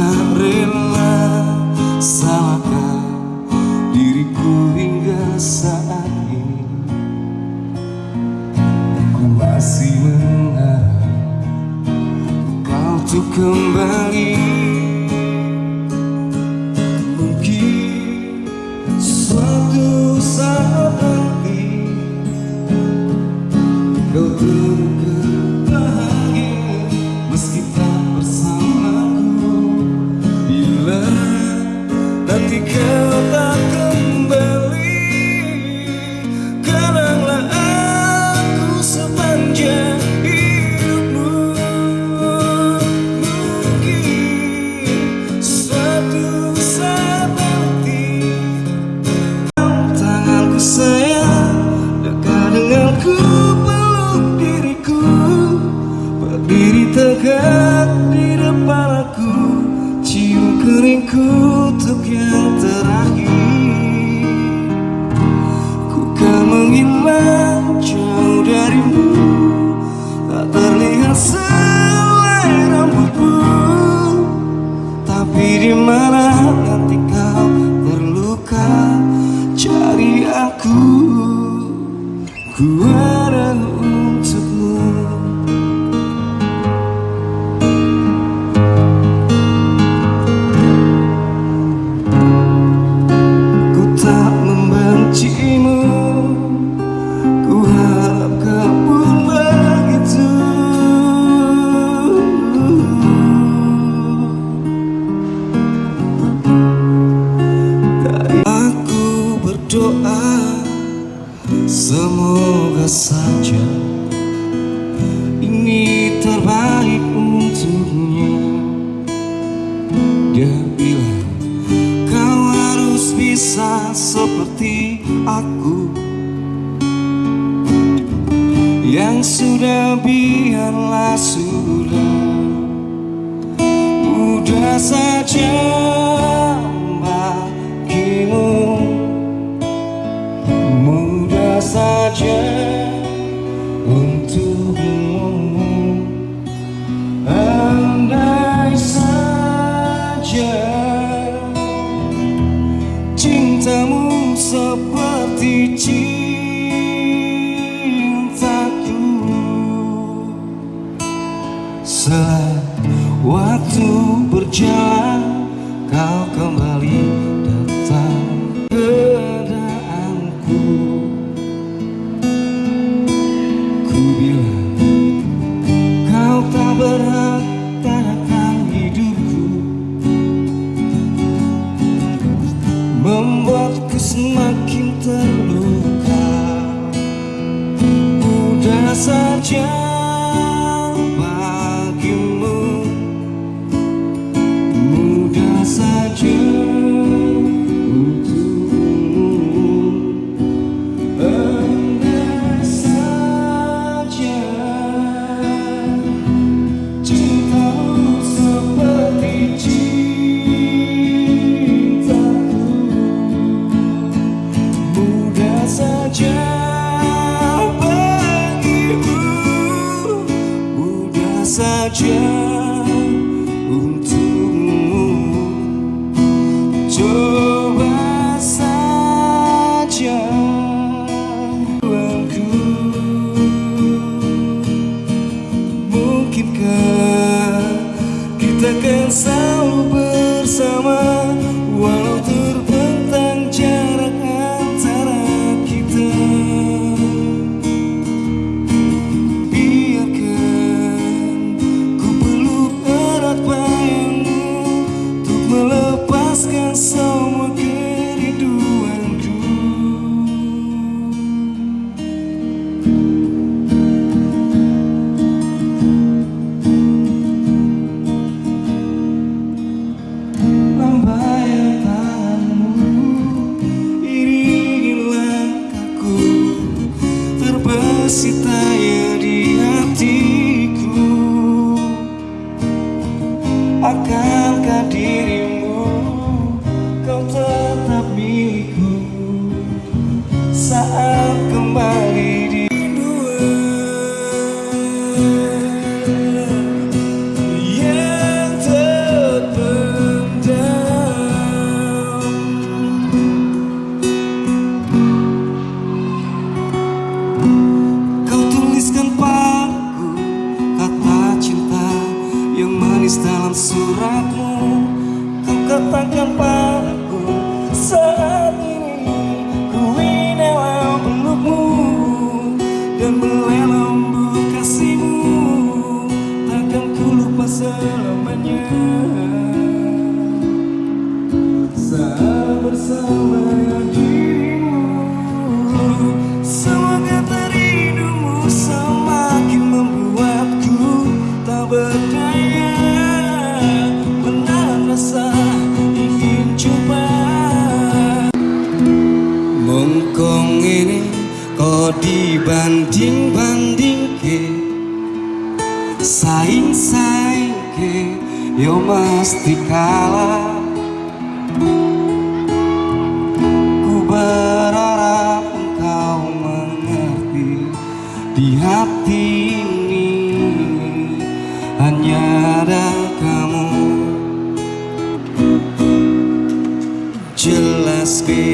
tak rela salahkan diriku hingga saat ini. Ku masih mengharap kau tuh kembali. Mungkin suatu saat nanti Kau temukan nanti kau tak kembali. Kenanglah aku sepanjang hidupmu. Mungkin suatu saat nanti Tanganku sayang Dekat denganku peluk diriku. Berdiri tegak di depan aku Cium keringku Ku Semoga saja Ini terbaik untuknya. Dia bilang Kau harus bisa seperti aku Yang sudah biarlah sudah Mudah saja saja untukmu. Andai saja Cintamu seperti cintaku. Setelah waktu berjalan Kau kembali Ku bilang canção. se tem. Katakan padaku saat ini Ku dalam pelukmu Dan melelembut kasihmu. Takkan ku lupa selamanya. Saat bersama Saing-saing ke Yo mesti kalah Ku berharap engkau mengerti Di hati ini. Hanya ada kamu. Jelas bedu